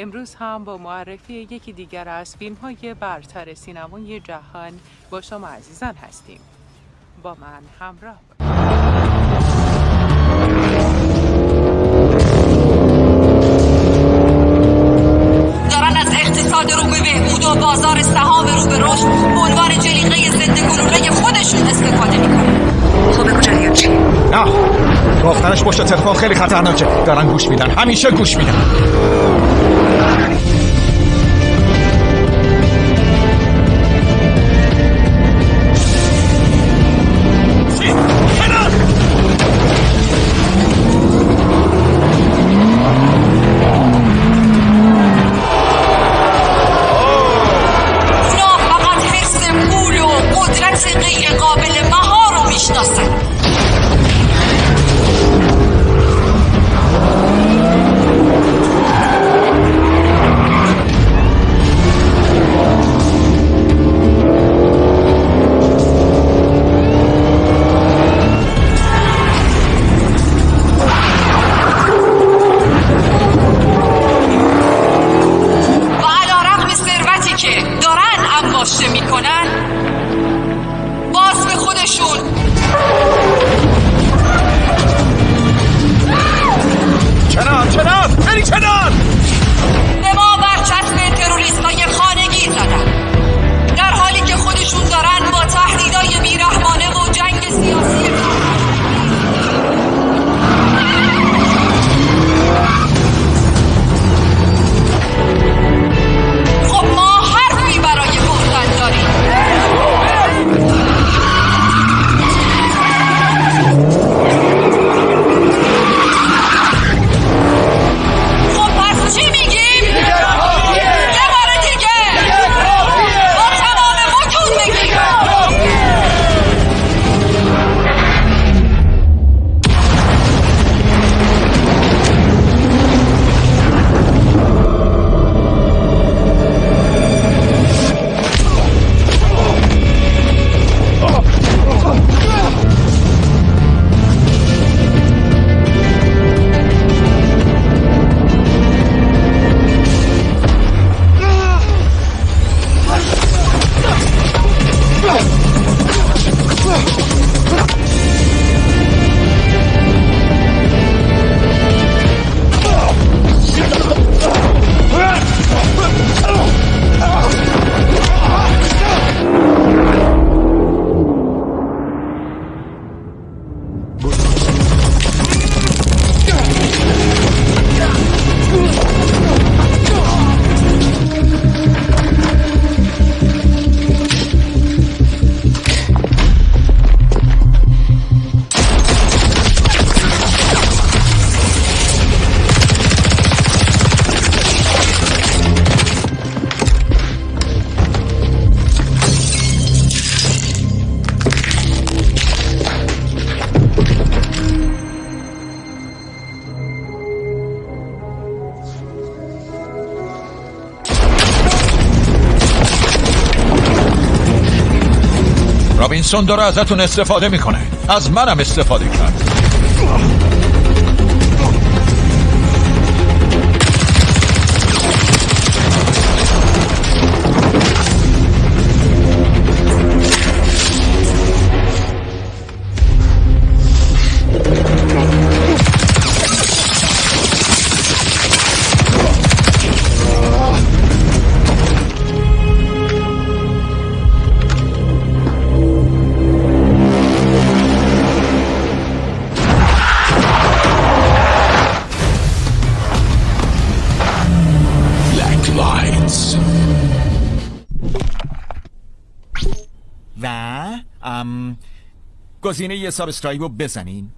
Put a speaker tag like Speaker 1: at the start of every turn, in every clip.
Speaker 1: امروز هم با معرفی یکی دیگر از فیلم های برتر سینمای جهان با شما عزیزان هستیم. با من همراه
Speaker 2: دارن از اقتصاد رو به بهبود و بازار سهام رو به رشد عنوان جلیقه ضد گلوله خودشون استفاده می‌کنن. خب بگو جریان چی؟
Speaker 3: نه گفتنش پشت تلفن خیلی خطرناکه. دارن گوش میدن. همیشه گوش میدن.
Speaker 2: Thank you.
Speaker 3: رابینسون داره ازتون استفاده می‌کنه. از منم استفاده کرد.
Speaker 4: कोसीने ये सब स्ट्राइक वो
Speaker 5: बेसनीन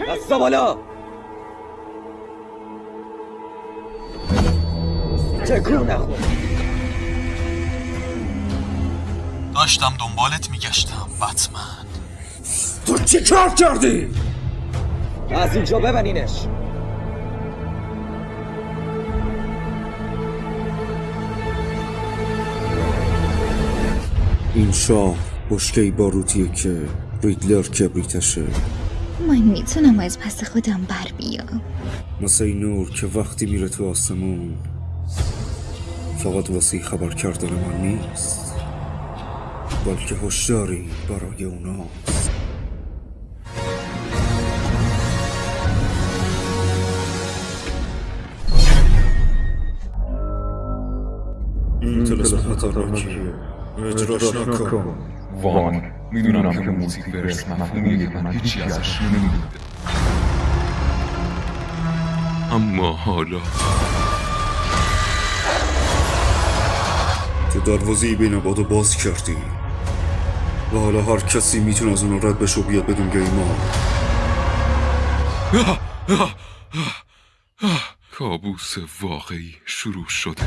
Speaker 5: دستا بالا. تکون نخور
Speaker 3: داشتم دنبالت میگشتم بتمن.
Speaker 5: تو چی کار کردی؟ از اینجا ببنینش
Speaker 6: این شاه بشکه باروتیه که ریدلر کبریتشه.
Speaker 7: من می‌تونم از پس خودم بر بیام.
Speaker 6: مثل این نور که وقتی میره تو آسمون فقط واسه خبر کردن من نیست. بلکه هشداری برای اوناست. این تلسم خطرناکیه. اجراش نکن.
Speaker 8: وان. می‌دونم که موزیک برس مفهومیه که من هیچی ازش نمی‌دونم اما حالا.
Speaker 6: تو دروازه بین بادو باز کردی. و حالا هر کسی می‌تونه از اون رد بشه و بیاد بدون گیما
Speaker 8: کابوس واقعی شروع شده.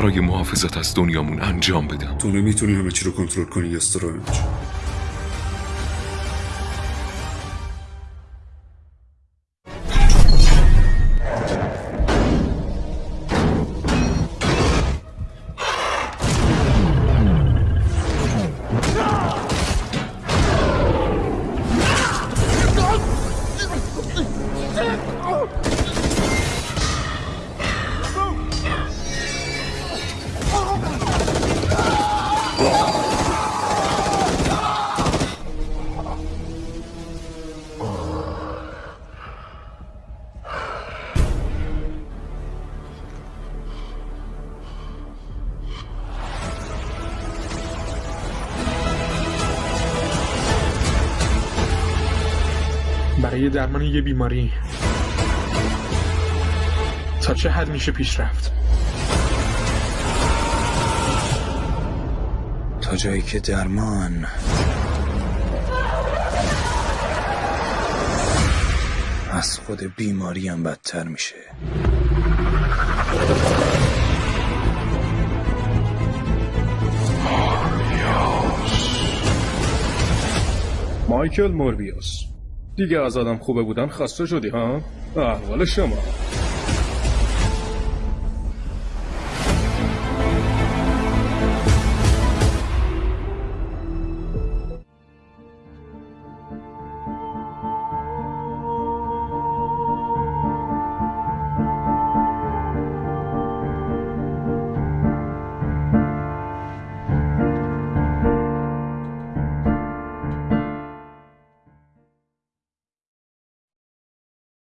Speaker 8: برای محافظت از دنیامون انجام بدم.
Speaker 6: تو نمی‌تونی همه چی رو کنترل کنی استرنج
Speaker 9: برای درمان یه بیماری. تا چه حد میشه پیش رفت؟
Speaker 6: تا جایی که درمان. از خود بیماری هم بدتر میشه.
Speaker 9: مایکل موربیوس. دیگه از آدم خوبه بودن خسته شدی ها؟ احوال شما